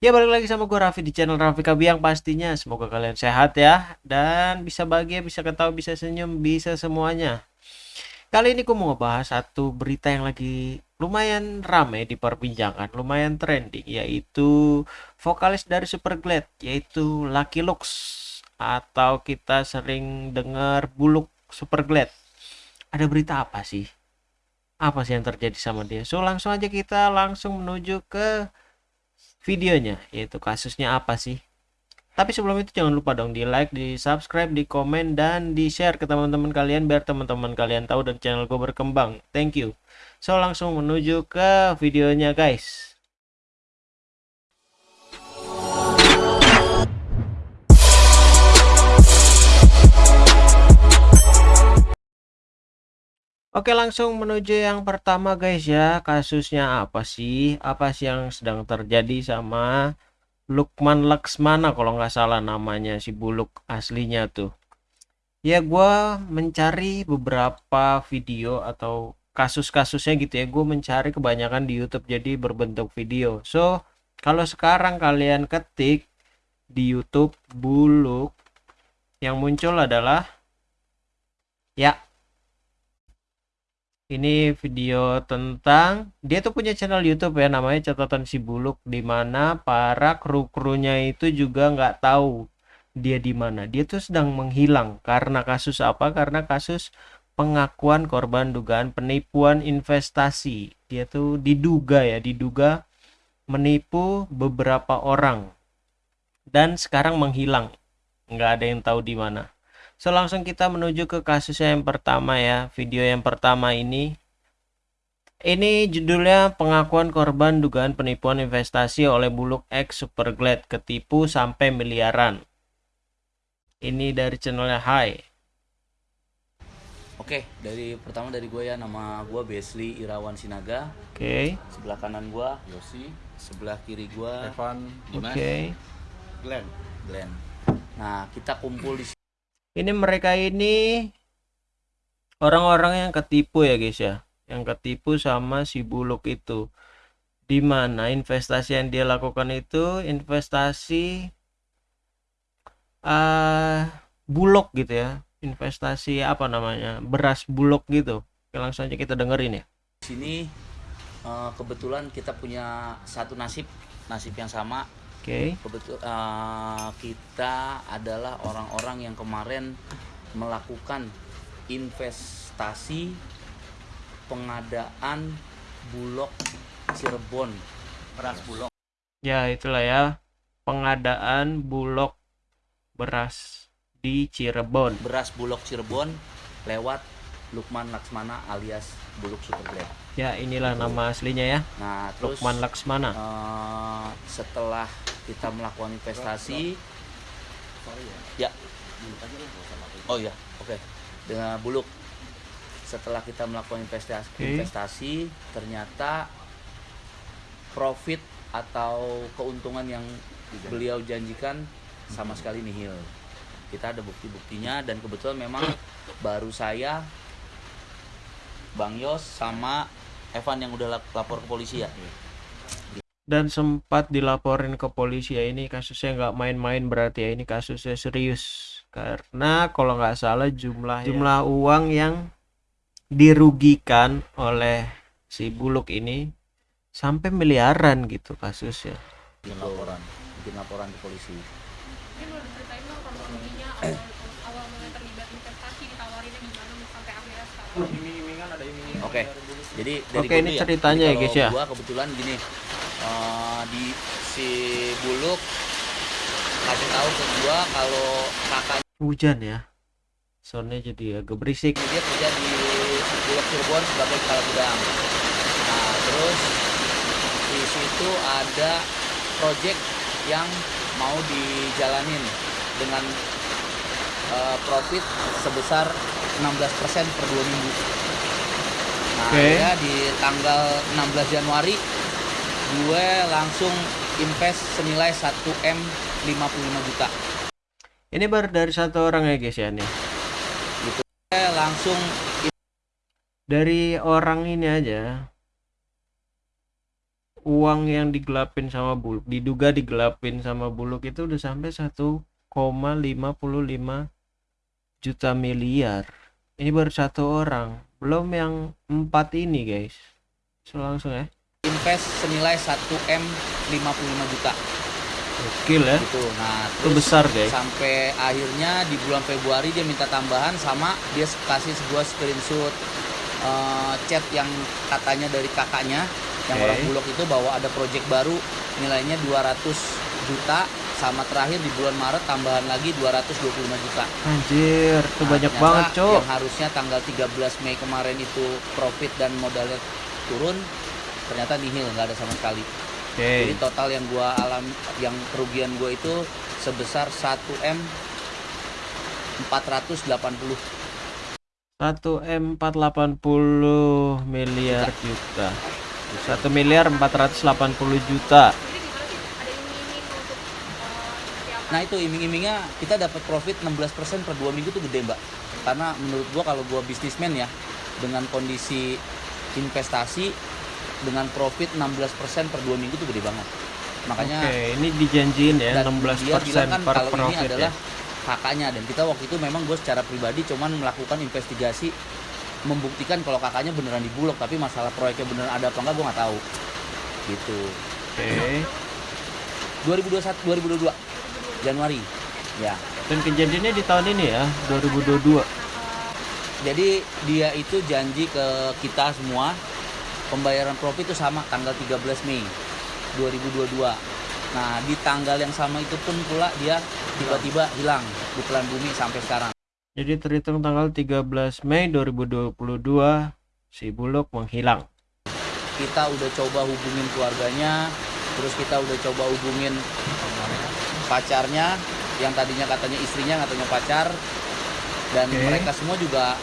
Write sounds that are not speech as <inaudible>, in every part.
Ya balik lagi sama gue Raffi di channel Raffi Kabiang pastinya Semoga kalian sehat ya Dan bisa bahagia, bisa ketawa, bisa senyum, bisa semuanya Kali ini gue mau ngebahas satu berita yang lagi lumayan rame di perbincangan Lumayan trending yaitu vokalis dari Superglad Yaitu Lucky Lux Atau kita sering dengar Buluk Superglad Ada berita apa sih? Apa sih yang terjadi sama dia? So langsung aja kita langsung menuju ke videonya yaitu kasusnya apa sih? Tapi sebelum itu jangan lupa dong di like di subscribe di komen dan di share ke teman-teman kalian biar teman-teman kalian tahu dan channel gue berkembang. Thank you. So langsung menuju ke videonya guys Oke langsung menuju yang pertama guys ya. Kasusnya apa sih? Apa sih yang sedang terjadi sama Lukman Laksmana kalau nggak salah namanya si buluk aslinya tuh? Ya gue mencari beberapa video atau kasus-kasusnya gitu ya. Gue mencari kebanyakan di YouTube jadi berbentuk video. So kalau sekarang kalian ketik di YouTube buluk yang muncul adalah ya ini video tentang dia tuh punya channel YouTube ya namanya catatan si buluk di mana para kru-krunya itu juga nggak tahu dia di mana. Dia tuh sedang menghilang karena kasus apa? Karena kasus pengakuan korban dugaan penipuan investasi. Dia tuh diduga ya diduga menipu beberapa orang dan sekarang menghilang. Nggak ada yang tahu di mana So langsung kita menuju ke kasus yang pertama ya. Video yang pertama ini. Ini judulnya pengakuan korban dugaan penipuan investasi oleh Buluk X Superglad ketipu sampai miliaran. Ini dari channelnya Hai. Oke, dari pertama dari gue ya nama gue Besli Irawan Sinaga. Oke. Sebelah kanan gue Yosi, sebelah kiri gue Evan Oke. Glenn Glenn. Nah, kita kumpul di Ini mereka ini orang-orang yang ketipu ya guys ya. Yang ketipu sama si Buluk itu. Di mana investasi yang dia lakukan itu investasi uh, bulog gitu ya. Investasi apa namanya? Beras bulog gitu. Oke, langsung aja kita dengerin ya. sini eh, kebetulan kita punya satu nasib, nasib yang sama. Oke. Kebetul eh, kita adalah orang-orang yang kemarin melakukan investasi pengadaan bulog Cirebon. beras bulog Ya, itulah ya. Pengadaan bulog beras di Cirebon. Beras bulog Cirebon lewat Lukman Laksmana alias Buluk Superglad. Ya, inilah nama aslinya ya. Nah, terus Lukman Laksmana. eh, setelah kita melakukan investasi ya. Oh ya oke. Dengan buluk. Setelah kita melakukan investasi Oke. investasi ternyata profit atau keuntungan yang beliau janjikan sama sekali nihil. Kita ada bukti-buktinya dan kebetulan memang baru saya Bang Yos sama Evan yang udah lap- lapor ke polisi ya Dan sempat dilaporin ke polisi ya ini kasusnya nggak main-main berarti ya ini kasusnya serius. Karena kalau nggak salah jumlah jumlah uang yang dirugikan oleh si Buluk ini sampai miliaran gitu kasusnya. bikin laporan bikin laporan ke polisi Mungkin boleh diceritain dong kronologinya awal awal mulai terlibat investasi ditawarinnya gimana sampai akhirnya sekarang. Oke. jadi dari Oke, gua ini dulu ceritanya ya, guys, ya. gua kebetulan gini eh, di si buluk kasih tahu ke gua kalau kakaknya Hujan ya. Soundnya jadi agak berisik. dia kerja di bulog Cirebon sebagai kepala gudang nah terus di situ ada project yang mau dijalanin dengan eh, profit sebesar 16% per dua minggu. Nah, akhirnya di tanggal 16 Januari gue langsung invest senilai 1 M 55 juta. Ini baru dari satu orang ya guys ya nih. Gue langsung Dari orang ini aja uang yang digelapin sama buluk diduga digelapin sama buluk itu udah sampai 1,55 juta miliar ini baru satu orang belum yang empat ini guys. So, langsung ya. Invest senilai 1 m 55 juta. Gokil ya. Gitu. Nah itu besar guys. sampai akhirnya di bulan Februari dia minta tambahan sama dia kasih sebuah screenshot eh, chat yang katanya dari kakaknya yang Oke. orang bulog itu bahwa ada project baru nilainya 200 juta sama terakhir di bulan Maret tambahan lagi 225 juta. anjir itu Nah, banyak banget cok. Yang harusnya tanggal 13 Mei kemarin itu profit dan modalnya turun ternyata nihil nggak ada sama sekali. oke. Jadi total yang gua alam yang kerugian gua itu sebesar 1 m 480 1 m 480 miliar juta. 1 miliar 480 juta Jadi gimana sih? Ada iming-iming untuk eh, seperti apa? Nah itu iming-imingnya kita dapat profit 16% per dua minggu tuh gede mbak. Karena menurut gua kalau gua bisnismen ya dengan kondisi investasi dengan profit 16% per dua minggu tuh gede banget. Makanya oke ini dijanjiin ya dan 16% dia bilang kan per kalau ini profit adalah ya kakaknya. Dan kita waktu itu memang gue secara pribadi cuman melakukan investigasi membuktikan kalau kakaknya beneran di Bulog tapi masalah proyeknya beneran ada apa enggak gue nggak tahu. Gitu. Oke. 2021 2022 Januari ya dan kejadiannya di tahun ini ya 2022 Jadi dia itu janji ke kita semua pembayaran profit itu sama tanggal 13 Mei 2022. Nah, di tanggal yang sama itu pun pula dia tiba-tiba hilang di telan bumi sampai sekarang. jadi terhitung tanggal 13 Mei 2022 si Bulog menghilang Kita udah coba hubungin keluarganya, terus kita udah coba hubungin pacarnya yang tadinya katanya istrinya katanya pacar. Dan Oke. mereka semua juga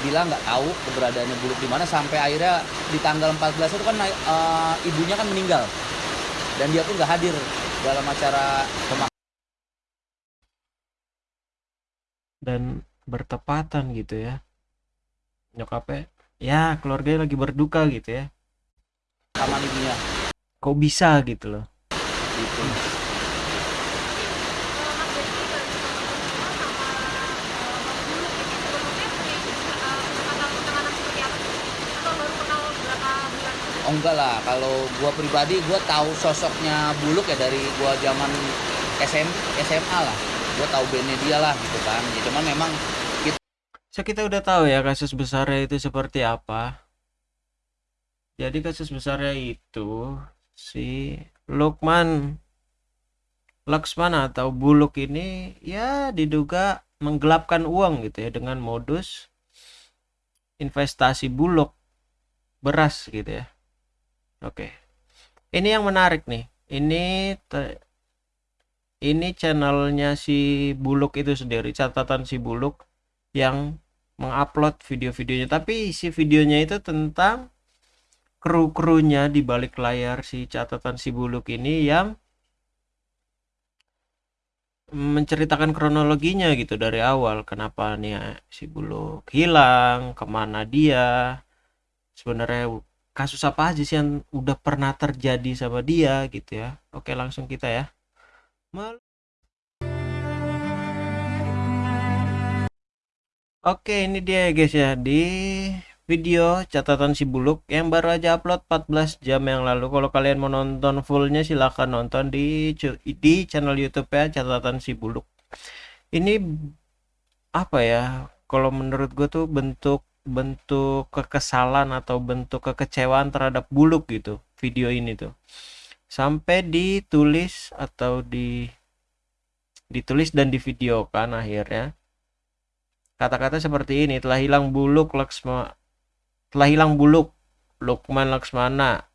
bilang nggak tahu keberadaannya buluk di mana sampai akhirnya di tanggal 14 itu kan eh, ibunya kan meninggal. Dan dia pun nggak hadir dalam acara pemakaman. Dan bertepatan gitu ya. Nyokapnya ya keluarganya lagi berduka gitu ya. Ibunya. Kok bisa gitu loh. Gitu. Eh, Mas Devi baru sama sama eh, Bang Buluk ini sebelumnya punya eh, kesempatan pertemanan seperti apa sih? Atau baru kenal berapa bulan? Oh enggak lah, kalau gua pribadi gua tahu sosoknya Buluk ya dari gua zaman SM, SMA lah. Gua tahu bandnya dia lah gitu kan. Ya, cuman memang So kita udah tahu ya kasus besarnya itu seperti apa. Jadi kasus besarnya itu si Lukman Laksmana atau Buluk ini ya diduga menggelapkan uang gitu ya dengan modus investasi bulog beras gitu ya. Oke. Ini yang menarik nih. Ini ini channelnya si Buluk itu sendiri, catatan si Buluk yang mengupload video-videonya tapi isi videonya itu tentang kru-krunya di balik layar si catatan si buluk ini yang menceritakan kronologinya gitu dari awal kenapa nih si buluk hilang ke mana dia sebenarnya kasus apa aja sih yang udah pernah terjadi sama dia gitu ya oke langsung kita ya Mal- Oke, ini dia ya guys ya di video catatan si Buluk yang baru aja upload 14 jam yang lalu. Kalau kalian mau nonton fullnya silahkan nonton di di channel YouTube ya catatan si Buluk. Ini apa ya? Kalau menurut gue tuh bentuk bentuk kekesalan atau bentuk kekecewaan terhadap Buluk gitu video ini tuh. Sampai ditulis atau di ditulis dan divideokan akhirnya. Kata-kata seperti ini telah hilang buluk Laksma telah hilang buluk Lukman Laksmana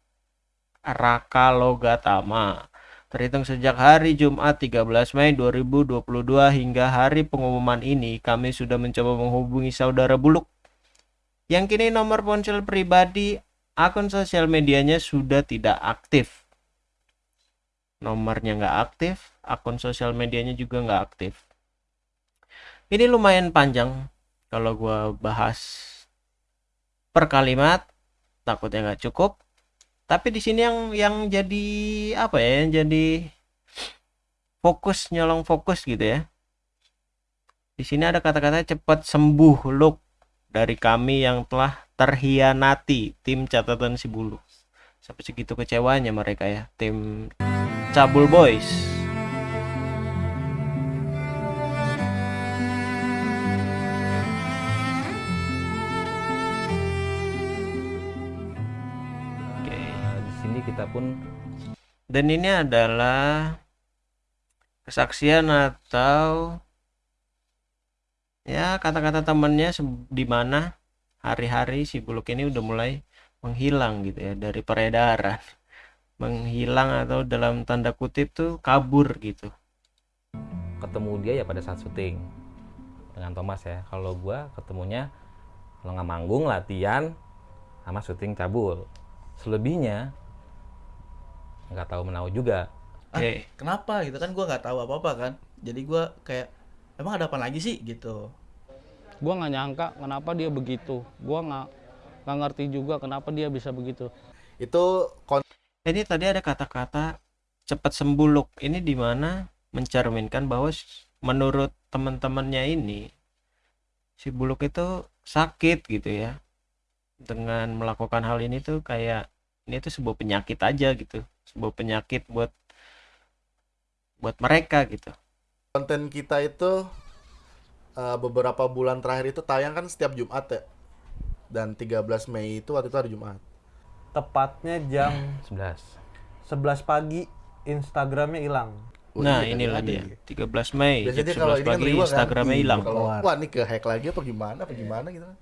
Raka Logatama. Terhitung sejak hari Jumat 13 Mei 2022 hingga hari pengumuman ini kami sudah mencoba menghubungi saudara buluk yang kini nomor ponsel pribadi akun sosial medianya sudah tidak aktif nomornya nggak aktif akun sosial medianya juga nggak aktif ini lumayan panjang kalau gua bahas per kalimat takutnya nggak cukup Tapi di sini yang yang jadi apa ya? Yang jadi fokus nyolong fokus gitu ya. Di sini ada kata-kata cepat sembuh look dari kami yang telah terhianati tim catatan si bulu. Sampai segitu kecewanya mereka ya, tim Cabul Boys. Oke. Nah, di sini kita pun Dan ini adalah kesaksian atau ya kata-kata temannya di mana hari-hari si buluk ini udah mulai menghilang gitu ya dari peredaran. <laughs> Menghilang atau dalam tanda kutip tuh kabur gitu. Ketemu dia ya pada saat syuting dengan Thomas ya. Kalau gua ketemunya kalau nggak manggung latihan sama syuting cabul. Selebihnya nggak tahu menau juga. Oke kenapa gitu? Kan gua nggak tahu apa apa kan. Jadi gua kayak emang ada apa lagi sih? Gitu. Gua nggak nyangka kenapa dia begitu. Gua nggak nggak ngerti juga kenapa dia bisa begitu. Itu kon- ini tadi ada kata-kata cepat sembuh Luk. ini di mana mencerminkan bahwa menurut teman-temannya ini si buluk itu sakit gitu ya. Dengan melakukan hal ini tuh kayak ini tuh sebuah penyakit aja gitu. Sebuah penyakit buat buat mereka gitu konten kita itu eh, beberapa bulan terakhir itu tayang kan setiap Jumat ya. Dan 13 Mei itu waktu itu hari Jumat. tepatnya jam 11 11 pagi Instagramnya hilang Oh, nah iya, inilah dia gitu. 13 Mei Biasanya jam kalau 11 ini kan pagi riwa kan, Instagramnya hilang Kalau Keluar. wah ini ke hack lagi apa gimana apa gimana gitu kan.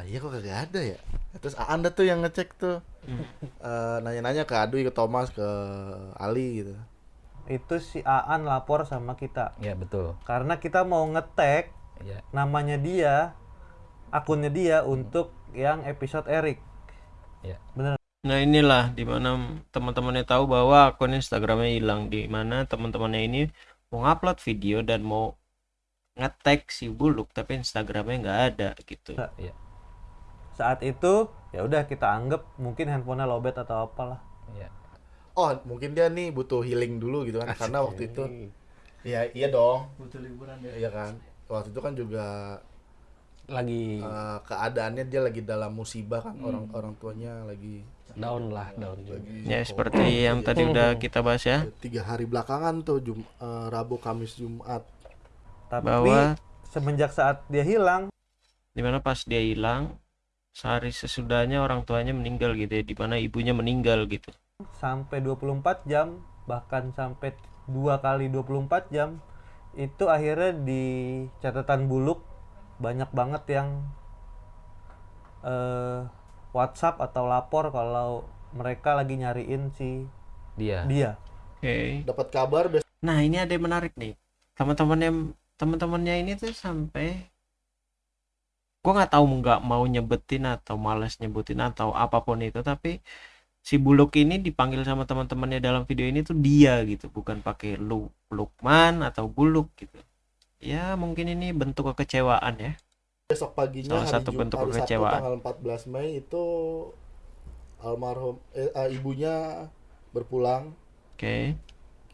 Lah iya kok kagak ada ya. Terus Anda tuh yang ngecek tuh. Hmm. Eh, nanya-nanya ke Adui, ke Thomas, ke Ali gitu. Itu si Aan lapor sama kita. Ya betul. Karena kita mau ngetek ya namanya dia akunnya dia untuk yang episode Erik Nah inilah di mana teman-temannya tahu bahwa akun Instagramnya hilang. Di mana teman-temannya ini mau upload video dan mau nge-tag si buluk tapi Instagramnya nggak ada gitu. saat itu ya udah kita anggap mungkin handphonenya lobet atau apalah. Ya Oh, mungkin dia nih butuh healing dulu gitu kan. Karena waktu itu Iya, iya dong. butuh liburan ya Iya kan. Waktu itu kan juga lagi eh, keadaannya dia lagi dalam musibah kan orang orang tuanya lagi down lah down lagi Ya seperti yang tadi udah kita bahas ya tiga hari belakangan tuh Jum, eh, Rabu Kamis Jumat tapi bahwa semenjak saat dia hilang di mana pas dia hilang sehari sesudahnya orang tuanya meninggal gitu ya di mana ibunya meninggal gitu. Sampai 24 jam bahkan sampai dua kali 24 jam itu akhirnya di catatan buluk banyak banget yang eh, WhatsApp atau lapor kalau mereka lagi nyariin si dia. dia. Oke. dapat kabar Nah ini ada yang menarik nih. Teman-temannya teman-temannya ini tuh sampai gua nggak tahu nggak mau nyebutin atau malas nyebutin atau apa pun itu tapi si Buluk ini dipanggil sama teman-temannya dalam video ini tuh dia gitu bukan pakai lu Lukman atau Buluk gitu. Ya mungkin ini bentuk kekecewaan ya. Besok paginya Salah hari satu Jum- bentuk hari Sabtu kekecewaan. tanggal 14 Mei itu almarhum eh, eh, ibunya berpulang. Oke.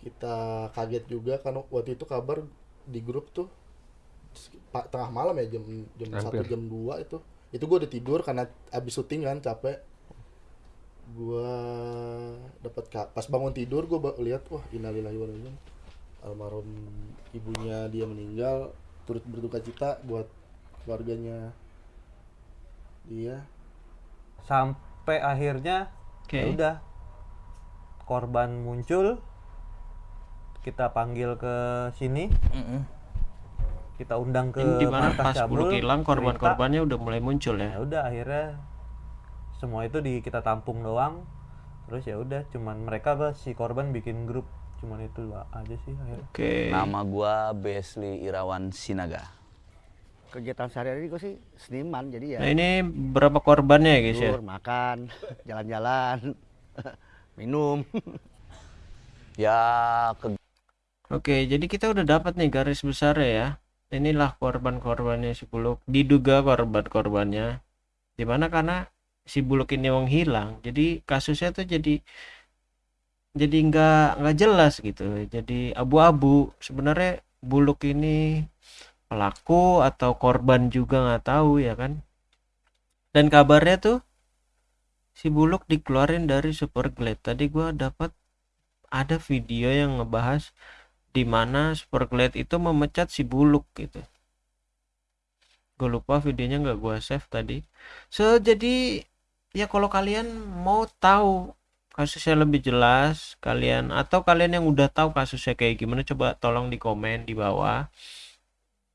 Kita kaget juga karena waktu itu kabar di grup tuh tengah malam ya jam jam satu jam 2 itu. Itu gue udah tidur karena abis syuting kan capek gua dapat pas bangun tidur gue lihat wah innalillahi wa inna almarhum ibunya dia meninggal turut berduka cita buat keluarganya dia. Sampai akhirnya oke. ya udah korban muncul kita panggil ke sini. Mm-mm. kita undang ke di mana markas pas cabul, hilang korban-korbannya udah mulai muncul ya? Ya udah akhirnya semua itu di kita tampung doang terus ya udah cuman mereka apa si korban bikin grup cuman itu doang aja sih akhirnya oke Nama gua Besli Irawan Sinaga. kegiatan sehari-hari gue sih seniman jadi ya nah ini berapa korbannya ya guys ya makan <laughs> jalan-jalan <laughs> minum <laughs> Ya ke Oke, jadi kita udah dapat nih garis besar ya. Inilah korban-korbannya si Buluk. Diduga korban-korbannya. Di mana karena si Buluk ini menghilang jadi kasusnya tuh jadi jadi nggak nggak jelas gitu. Jadi abu-abu. Sebenarnya Buluk ini pelaku atau korban juga nggak tahu ya kan? Dan kabarnya tuh si Buluk dikeluarin dari Superglade. Tadi gua dapat ada video yang ngebahas di mana Superglade itu memecat si Buluk gitu. Gue lupa videonya nggak gua save tadi. So jadi ya kalau kalian mau tahu kasusnya lebih jelas kalian atau kalian yang udah tahu kasusnya kayak gimana coba tolong di komen di bawah.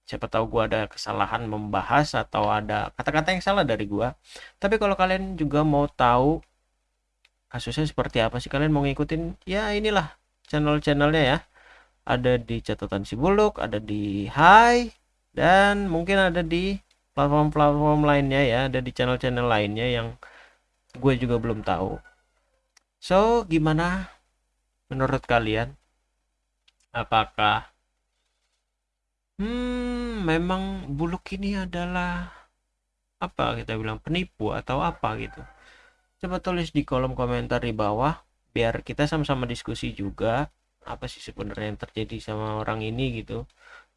Siapa tahu gua ada kesalahan membahas atau ada kata-kata yang salah dari gua. Tapi kalau kalian juga mau tahu kasusnya seperti apa sih kalian mau ngikutin ya inilah channel-channelnya ya. Ada di catatan si buluk ada di Hai dan mungkin ada di platform-platform lainnya ya ada di channel-channel lainnya yang gue juga belum tahu. So gimana menurut kalian? Apakah hmm memang buluk ini adalah apa kita bilang penipu atau apa gitu? Coba tulis di kolom komentar di bawah biar kita sama-sama diskusi juga apa sih sebenarnya yang terjadi sama orang ini gitu.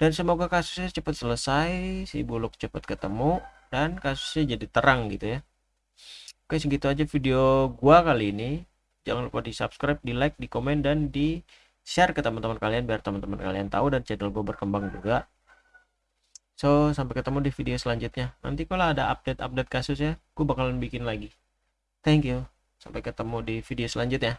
Dan semoga kasusnya cepat selesai si buluk cepat ketemu dan kasusnya jadi terang gitu ya oke segitu aja video gua kali ini. Jangan lupa di subscribe di like di komen dan di share ke teman-teman kalian biar teman-teman kalian tahu dan channel gue berkembang juga. So sampai ketemu di video selanjutnya. Nanti kalau ada update-update kasusnya gue bakalan bikin lagi. Thank you. Sampai ketemu di video selanjutnya